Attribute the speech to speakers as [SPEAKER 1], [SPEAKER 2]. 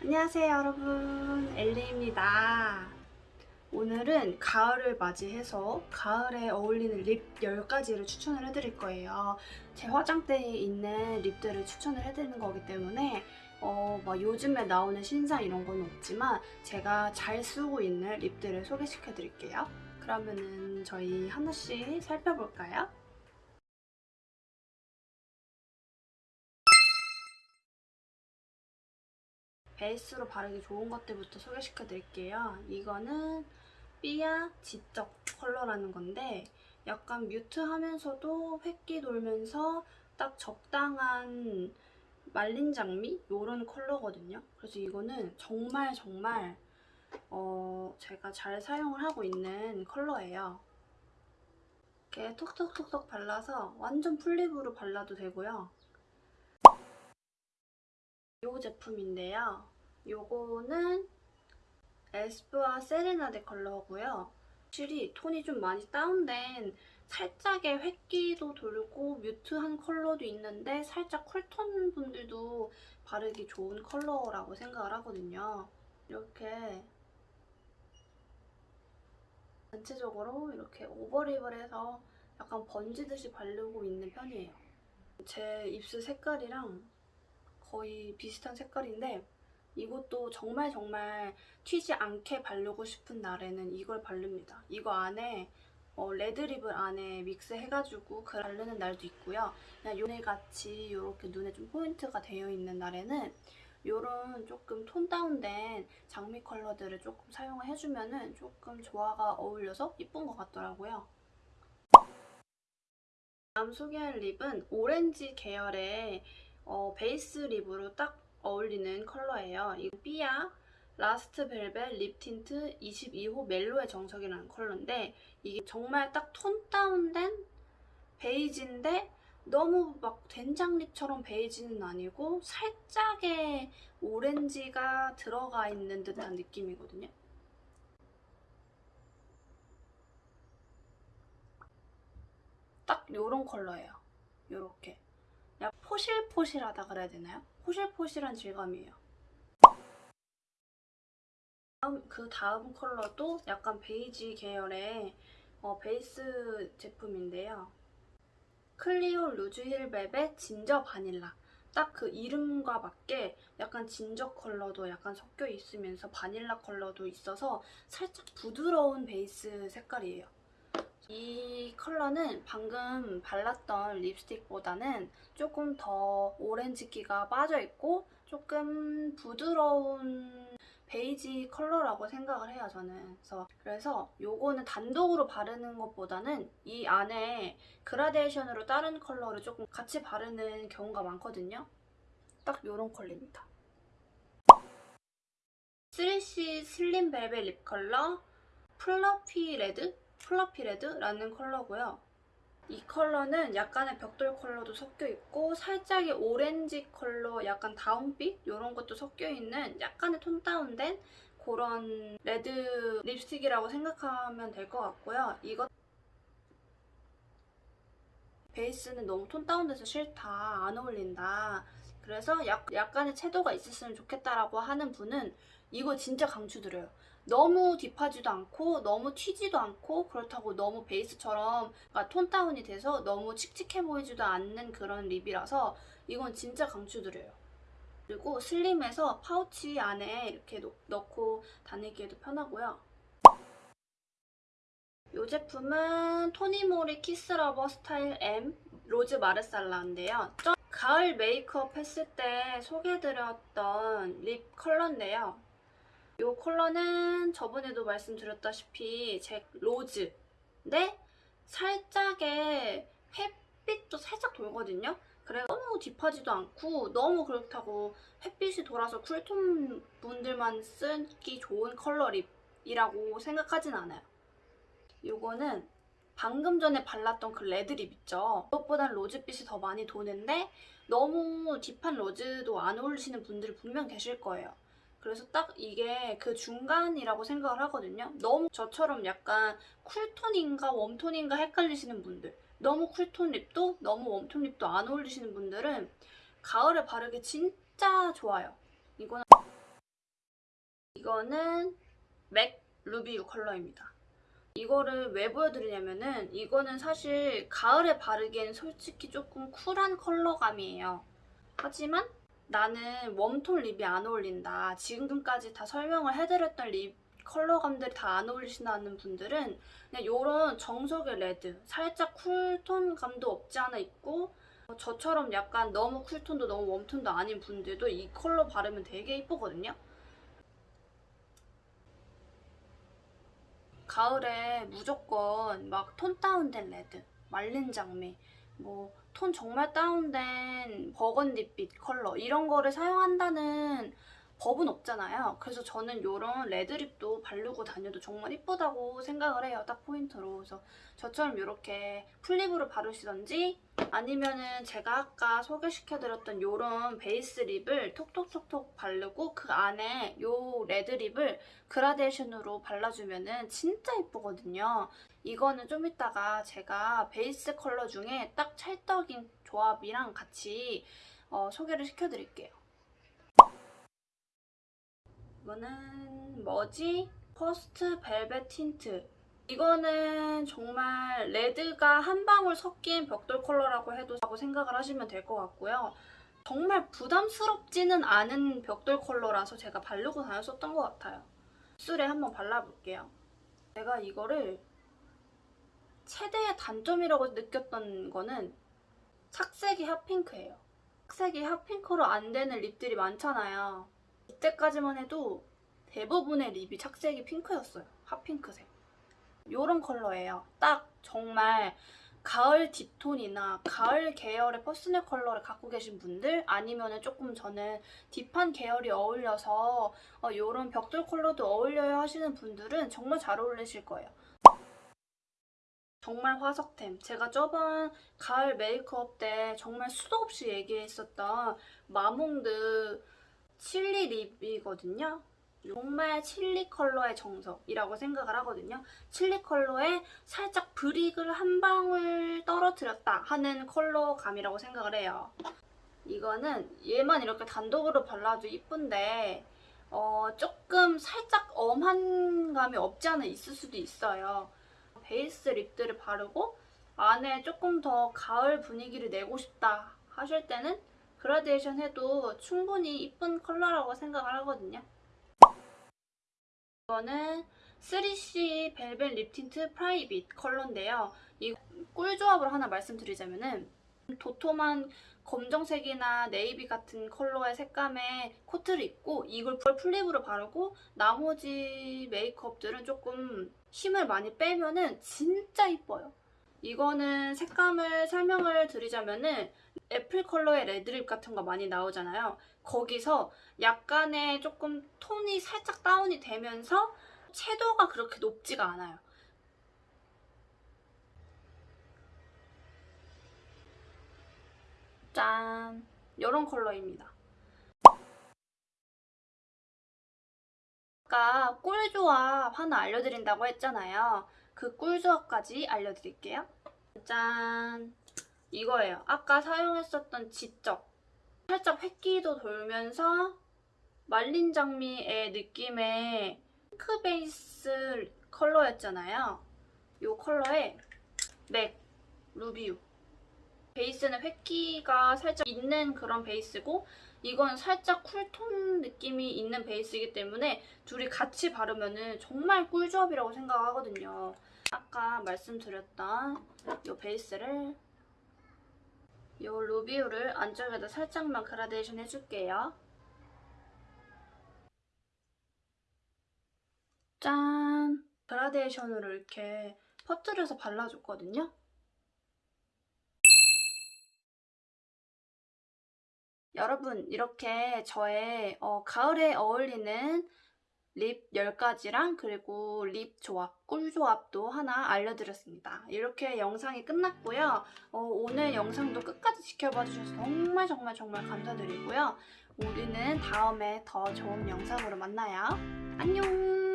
[SPEAKER 1] 안녕하세요 여러분. 엘리입니다. 오늘은 가을을 맞이해서 가을에 어울리는 립 10가지를 추천을 해드릴 거예요. 제 화장대에 있는 립들을 추천을 해드리는 거기 때문에 어, 뭐 요즘에 나오는 신상 이런 건 없지만 제가 잘 쓰고 있는 립들을 소개시켜 드릴게요. 그러면은 저희 하나씩 살펴볼까요? 베이스로 바르기 좋은 것들부터 소개시켜 드릴게요. 이거는 삐아 지적 컬러라는 건데 약간 뮤트하면서도 획기 돌면서 딱 적당한 말린 장미? 요런 컬러거든요. 그래서 이거는 정말 정말 어 제가 잘 사용을 하고 있는 컬러예요. 이렇게 톡톡톡톡 발라서 완전 풀립으로 발라도 되고요. 요 제품인데요. 요거는 에스쁘아 세레나데 컬러고요. 확실히 톤이 좀 많이 다운된 살짝의 획기도 돌고 뮤트한 컬러도 있는데 살짝 쿨톤 분들도 바르기 좋은 컬러라고 생각을 하거든요. 이렇게 전체적으로 이렇게 오버립을 해서 약간 번지듯이 바르고 있는 편이에요. 제 입술 색깔이랑 거의 비슷한 색깔인데 이것도 정말 정말 튀지 않게 바르고 싶은 날에는 이걸 바릅니다. 이거 안에 어, 레드립을 안에 믹스해가지고 그 바르는 날도 있고요. 그냥 요네같이 이렇게 눈에 좀 포인트가 되어 있는 날에는 이런 조금 톤 다운된 장미 컬러들을 조금 사용을 해주면 조금 조화가 어울려서 이쁜 것 같더라고요. 다음 소개할 lip은 오렌지 계열의 어, 베이스 lip으로 딱 어울리는 컬러예요. 이 삐아 Last Velvet Lip Tint 22호 멜로의 정석이라는 컬러인데 이게 정말 딱 tone down된 베이지인데 너무 막 된장lip처럼 베이지는 아니고 살짝의 오렌지가 들어가 있는 듯한 느낌이거든요. 딱 이런 컬러예요. 이렇게. 약간 포실포실하다 그래야 되나요? 포실포실한 질감이에요. 그 다음 컬러도 약간 베이지 계열의 어, 베이스 제품인데요. 클리오 Rouge Heel Velvet Ginger Vanilla. 딱 그 이름과 맞게 약간 진저 컬러도 약간 섞여 있으면서 바닐라 컬러도 있어서 살짝 부드러운 베이스 색깔이에요. 이 컬러는 방금 발랐던 립스틱보다는 조금 더 오렌지기가 빠져있고 조금 부드러운 베이지 컬러라고 생각을 해요, 저는. 그래서, 그래서 요거는 단독으로 바르는 것보다는 이 안에 그라데이션으로 다른 컬러를 조금 같이 바르는 경우가 많거든요. 딱 요런 컬러입니다. 3C 슬림 벨벳 립 컬러 플러피 레드? 플러피 레드라는 컬러고요. 이 컬러는 약간의 벽돌 컬러도 섞여 있고 살짝의 오렌지 컬러, 약간 다운빛 이런 것도 섞여 있는 약간의 tone down된 그런 red 립스틱이라고 생각하면 될 것 같고요. 이거 베이스는 너무 tone down돼서 싫다, 안 어울린다. 그래서 약, 약간의 채도가 있었으면 좋겠다라고 하는 분은 이거 진짜 강추드려요. 너무 deep하지도 않고 너무 튀지도 않고 그렇다고 너무 베이스처럼 그러니까 tone down이 돼서 너무 칙칙해 보이지도 않는 그런 lip이라서 이건 진짜 강추드려요. 그리고 슬림해서 파우치 안에 이렇게 넣고 다니기에도 편하고요. 이 제품은 토니모리 Kiss Lover Style M Rose Marsala인데요. 가을 메이크업 했을 때 소개해드렸던 lip 컬러인데요. 이 컬러는 저번에도 말씀드렸다시피 제 rose인데 살짝의 햇빛도 살짝 돌거든요. 그래 너무 deep하지도 않고 너무 그렇다고 햇빛이 돌아서 cool tone 분들만 쓰기 좋은 컬러 lip이라고 생각하진 않아요. 이거는 방금 전에 발랐던 그 red lip 있죠? 그것보단 rose빛이 더 많이 도는데 너무 deep한 rose도 안 어울리시는 분들이 분명 계실 거예요. 그래서 딱 이게 그 중간이라고 생각을 하거든요. 너무 저처럼 약간 쿨톤인가 웜톤인가 헷갈리시는 분들 너무 cool tone lip도 너무 warm tone lip도 안 어울리시는 분들은 가을에 바르기 진짜 좋아요. 이거는 이거는 맥 Ruby Woo 컬러입니다. 이거를 왜 보여드리냐면은 이거는 사실 가을에 바르기엔 솔직히 조금 cool한 컬러감이에요. 하지만 나는 warm tone lip이 안 어울린다. 지금까지 다 설명을 해드렸던 lip 컬러감들이 다 안 어울리시는 분들은 그냥 이런 정석의 red, 살짝 cool tone 감도 없지 않아 있고 어, 저처럼 약간 너무 cool tone도 너무 warm tone도 아닌 분들도 이 컬러 바르면 되게 이쁘거든요. 가을에 무조건 막 tone down된 red, 말린 장미, 뭐 tone 정말 down된 burgundy빛 컬러 이런 거를 사용한다는 법은 없잖아요. 그래서 저는 이런 red lip도 바르고 다녀도 정말 이쁘다고 생각을 해요. 딱 포인트로. 그래서 저처럼 이렇게 full lip으로 바르시던지 아니면은 제가 아까 소개시켜드렸던 이런 베이스 lip을 톡톡톡톡 바르고 그 안에 이 red lip을 그라데이션으로 발라주면은 진짜 이쁘거든요. 이거는 좀 이따가 제가 베이스 컬러 중에 딱 찰떡인 조합이랑 같이 어, 소개를 시켜드릴게요. 이거는 뭐지? First Velvet Tint. 이거는 정말 red가 한 방울 섞인 벽돌 컬러라고 해도 라고 생각을 하시면 될 것 같고요. 정말 부담스럽지는 않은 벽돌 컬러라서 제가 바르고 다녔었던 것 같아요. 입술에 한번 발라볼게요. 제가 이거를 최대의 단점이라고 느꼈던 거는 착색이 핫핑크예요. 착색이 핫핑크로 안 되는 립들이 많잖아요. 이때까지만 해도 대부분의 립이 착색이 핑크였어요. 핫핑크색. 요런 컬러예요. 딱 정말 가을 deep tone이나 가을 계열의 personal color를 갖고 계신 분들 아니면 은 조금 저는 deep한 계열이 어울려서 어, 요런 벽돌 컬러도 어울려요 하시는 분들은 정말 잘 어울리실 거예요. 정말 화석템. 제가 저번 가을 메이크업 때 정말 수도 없이 얘기했었던 마몽드 chili lip이거든요. 정말 칠리 컬러의 정석이라고 생각을 하거든요. 칠리 컬러에 살짝 brick을 한 방울 떨어뜨렸다 하는 컬러감이라고 생각을 해요. 이거는 얘만 이렇게 단독으로 발라도 이쁜데 어, 조금 살짝 엄한 감이 없지 않아 있을 수도 있어요. 베이스 lip들을 바르고 안에 조금 더 가을 분위기를 내고 싶다 하실 때는 그라데이션 해도 충분히 이쁜 컬러라고 생각을 하거든요. 이거는 3CE velvet lip tint private 컬러인데요. 이 꿀조합을 하나 말씀드리자면 은 도톰한 검정색이나 네이비 같은 컬러의 색감의 코트를 입고 이걸 full lip으로 바르고 나머지 메이크업들은 조금 힘을 많이 빼면 은 진짜 이뻐요. 이거는 색감을 설명을 드리자면은 애플 컬러의 red lip 같은 거 많이 나오잖아요. 거기서 약간의 조금 톤이 살짝 다운이 되면서 채도가 그렇게 높지가 않아요. 짠! 이런 컬러입니다. 아까 꿀조합 하나 알려드린다고 했잖아요. 그 꿀조합까지 알려드릴게요. 짠! 이거예요. 아까 사용했었던 지적. 살짝 획기도 돌면서 말린 장미의 느낌의 핑크 베이스 컬러였잖아요. 이 컬러에 맥, 루비우. 베이스는 획기가 살짝 있는 그런 베이스고 이건 살짝 쿨톤 느낌이 있는 베이스이기 때문에 둘이 같이 바르면 정말 꿀조합이라고 생각하거든요. 아까 말씀드렸던 이 베이스를 이 루비우를 안쪽에다 살짝만 그라데이션 해줄게요. 짠! 그라데이션으로 이렇게 퍼뜨려서 발라줬거든요. 여러분 이렇게 저의 어, 가을에 어울리는 립 10가지랑 그리고 립 조합, 꿀 조합도 하나 알려드렸습니다. 이렇게 영상이 끝났고요. 어, 오늘 영상도 끝까지 지켜봐 주셔서 정말 정말 정말 감사드리고요. 우리는 다음에 더 좋은 영상으로 만나요. 안녕!